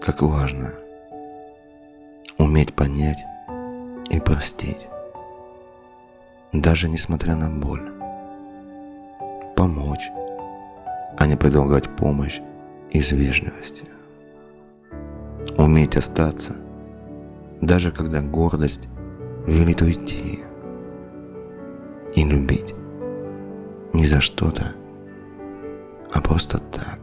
как важно уметь понять и простить, даже несмотря на боль, помочь, а не предлагать помощь из вежливости. Уметь остаться, даже когда гордость велит уйти. И любить не за что-то, а просто так.